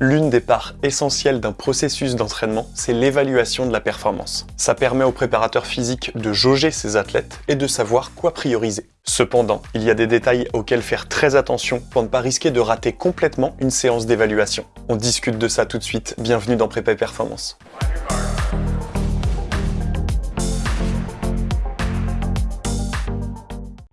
L'une des parts essentielles d'un processus d'entraînement, c'est l'évaluation de la performance. Ça permet aux préparateurs physiques de jauger ses athlètes et de savoir quoi prioriser. Cependant, il y a des détails auxquels faire très attention pour ne pas risquer de rater complètement une séance d'évaluation. On discute de ça tout de suite, bienvenue dans Prépa Performance.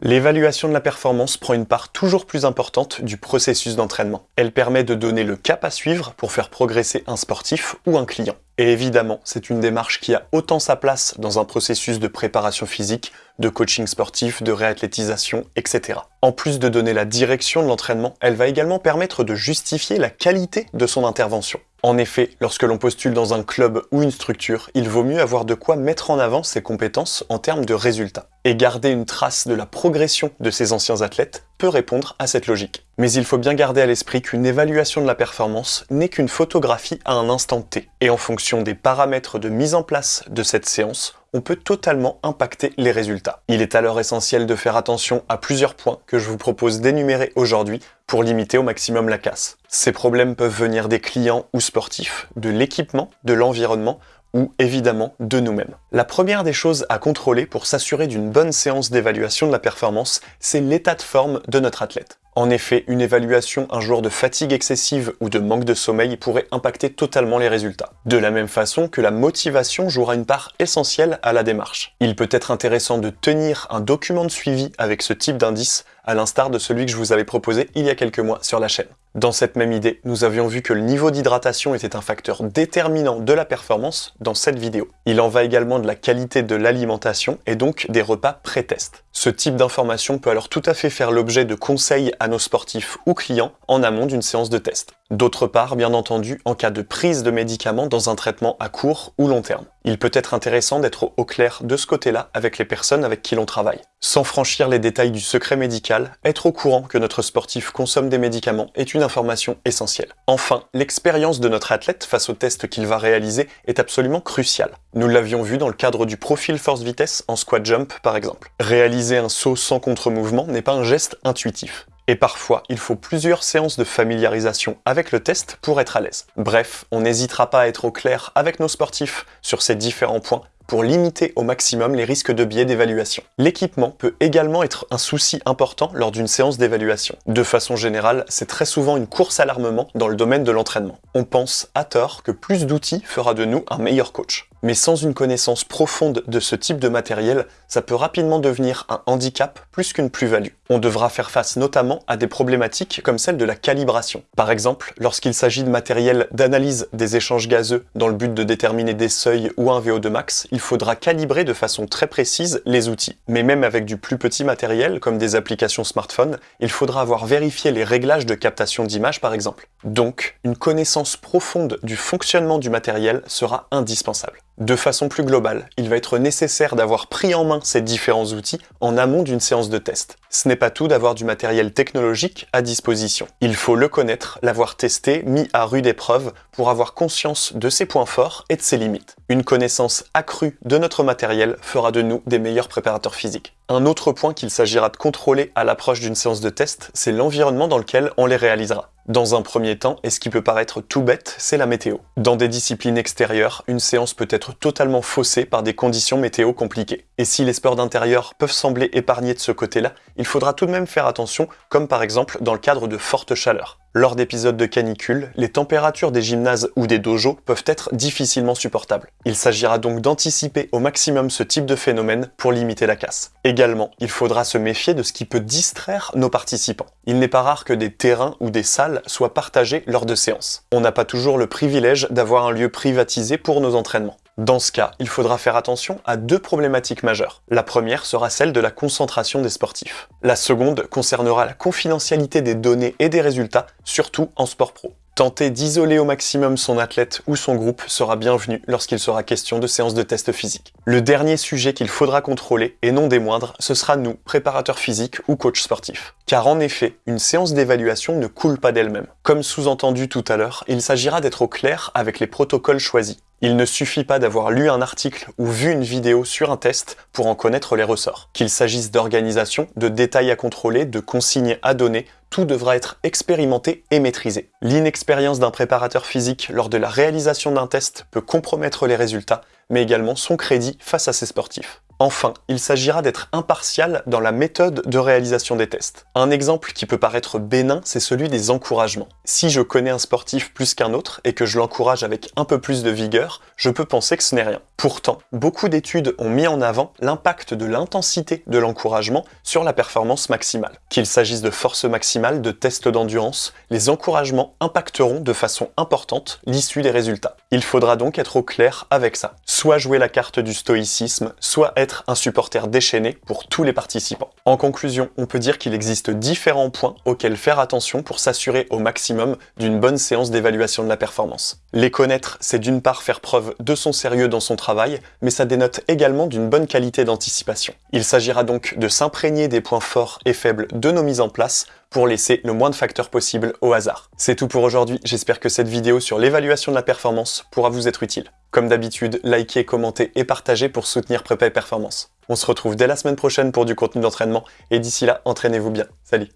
L'évaluation de la performance prend une part toujours plus importante du processus d'entraînement. Elle permet de donner le cap à suivre pour faire progresser un sportif ou un client. Et évidemment, c'est une démarche qui a autant sa place dans un processus de préparation physique, de coaching sportif, de réathlétisation, etc. En plus de donner la direction de l'entraînement, elle va également permettre de justifier la qualité de son intervention. En effet, lorsque l'on postule dans un club ou une structure, il vaut mieux avoir de quoi mettre en avant ses compétences en termes de résultats. Et garder une trace de la progression de ses anciens athlètes peut répondre à cette logique. Mais il faut bien garder à l'esprit qu'une évaluation de la performance n'est qu'une photographie à un instant T. Et en fonction des paramètres de mise en place de cette séance, on peut totalement impacter les résultats. Il est alors essentiel de faire attention à plusieurs points que je vous propose d'énumérer aujourd'hui pour limiter au maximum la casse. Ces problèmes peuvent venir des clients ou sportifs, de l'équipement, de l'environnement ou évidemment de nous-mêmes. La première des choses à contrôler pour s'assurer d'une bonne séance d'évaluation de la performance, c'est l'état de forme de notre athlète. En effet, une évaluation un jour de fatigue excessive ou de manque de sommeil pourrait impacter totalement les résultats. De la même façon que la motivation jouera une part essentielle à la démarche. Il peut être intéressant de tenir un document de suivi avec ce type d'indice, à l'instar de celui que je vous avais proposé il y a quelques mois sur la chaîne. Dans cette même idée, nous avions vu que le niveau d'hydratation était un facteur déterminant de la performance dans cette vidéo. Il en va également de la qualité de l'alimentation et donc des repas pré-test. Ce type d'information peut alors tout à fait faire l'objet de conseils à nos sportifs ou clients en amont d'une séance de test. D'autre part, bien entendu, en cas de prise de médicaments dans un traitement à court ou long terme. Il peut être intéressant d'être au clair de ce côté-là avec les personnes avec qui l'on travaille. Sans franchir les détails du secret médical, être au courant que notre sportif consomme des médicaments est une information essentielle. Enfin, l'expérience de notre athlète face au test qu'il va réaliser est absolument cruciale. Nous l'avions vu dans le cadre du profil force-vitesse en squat jump par exemple. Réaliser un saut sans contre-mouvement n'est pas un geste intuitif. Et parfois, il faut plusieurs séances de familiarisation avec le test pour être à l'aise. Bref, on n'hésitera pas à être au clair avec nos sportifs sur ces différents points pour limiter au maximum les risques de biais d'évaluation. L'équipement peut également être un souci important lors d'une séance d'évaluation. De façon générale, c'est très souvent une course à l'armement dans le domaine de l'entraînement. On pense à tort que plus d'outils fera de nous un meilleur coach. Mais sans une connaissance profonde de ce type de matériel, ça peut rapidement devenir un handicap plus qu'une plus-value. On devra faire face notamment à des problématiques comme celle de la calibration. Par exemple, lorsqu'il s'agit de matériel d'analyse des échanges gazeux dans le but de déterminer des seuils ou un VO2 max, il faudra calibrer de façon très précise les outils. Mais même avec du plus petit matériel, comme des applications smartphone, il faudra avoir vérifié les réglages de captation d'image par exemple. Donc, une connaissance profonde du fonctionnement du matériel sera indispensable. De façon plus globale, il va être nécessaire d'avoir pris en main ces différents outils en amont d'une séance de test. Ce n'est pas tout d'avoir du matériel technologique à disposition. Il faut le connaître, l'avoir testé, mis à rude épreuve pour avoir conscience de ses points forts et de ses limites. Une connaissance accrue de notre matériel fera de nous des meilleurs préparateurs physiques. Un autre point qu'il s'agira de contrôler à l'approche d'une séance de test, c'est l'environnement dans lequel on les réalisera. Dans un premier temps, et ce qui peut paraître tout bête, c'est la météo. Dans des disciplines extérieures, une séance peut être totalement faussée par des conditions météo compliquées. Et si les sports d'intérieur peuvent sembler épargnés de ce côté-là, il faudra tout de même faire attention, comme par exemple dans le cadre de fortes chaleurs. Lors d'épisodes de canicule, les températures des gymnases ou des dojos peuvent être difficilement supportables. Il s'agira donc d'anticiper au maximum ce type de phénomène pour limiter la casse. Également, il faudra se méfier de ce qui peut distraire nos participants. Il n'est pas rare que des terrains ou des salles soient partagés lors de séances. On n'a pas toujours le privilège d'avoir un lieu privatisé pour nos entraînements. Dans ce cas, il faudra faire attention à deux problématiques majeures. La première sera celle de la concentration des sportifs. La seconde concernera la confidentialité des données et des résultats, surtout en sport pro. Tenter d'isoler au maximum son athlète ou son groupe sera bienvenu lorsqu'il sera question de séances de test physique. Le dernier sujet qu'il faudra contrôler, et non des moindres, ce sera nous, préparateurs physiques ou coachs sportifs. Car en effet, une séance d'évaluation ne coule pas d'elle-même. Comme sous-entendu tout à l'heure, il s'agira d'être au clair avec les protocoles choisis. Il ne suffit pas d'avoir lu un article ou vu une vidéo sur un test pour en connaître les ressorts. Qu'il s'agisse d'organisation, de détails à contrôler, de consignes à donner, tout devra être expérimenté et maîtrisé. L'inexpérience d'un préparateur physique lors de la réalisation d'un test peut compromettre les résultats, mais également son crédit face à ses sportifs. Enfin, il s'agira d'être impartial dans la méthode de réalisation des tests. Un exemple qui peut paraître bénin, c'est celui des encouragements. Si je connais un sportif plus qu'un autre et que je l'encourage avec un peu plus de vigueur, je peux penser que ce n'est rien. Pourtant, beaucoup d'études ont mis en avant l'impact de l'intensité de l'encouragement sur la performance maximale. Qu'il s'agisse de force maximale, de tests d'endurance, les encouragements impacteront de façon importante l'issue des résultats. Il faudra donc être au clair avec ça. Soit jouer la carte du stoïcisme, soit un supporter déchaîné pour tous les participants. En conclusion, on peut dire qu'il existe différents points auxquels faire attention pour s'assurer au maximum d'une bonne séance d'évaluation de la performance. Les connaître, c'est d'une part faire preuve de son sérieux dans son travail, mais ça dénote également d'une bonne qualité d'anticipation. Il s'agira donc de s'imprégner des points forts et faibles de nos mises en place pour laisser le moins de facteurs possible au hasard. C'est tout pour aujourd'hui, j'espère que cette vidéo sur l'évaluation de la performance pourra vous être utile. Comme d'habitude, likez, commentez et partagez pour soutenir Prépa et Performance. On se retrouve dès la semaine prochaine pour du contenu d'entraînement, et d'ici là, entraînez-vous bien. Salut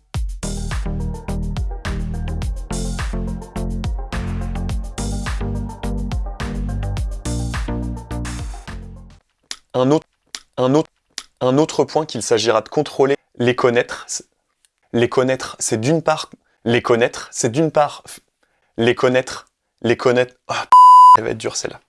un autre, point qu'il s'agira de contrôler, les connaître, les connaître, c'est d'une part... Les connaître, c'est d'une part... Les connaître... Les connaître... Oh, elle va être dure celle-là.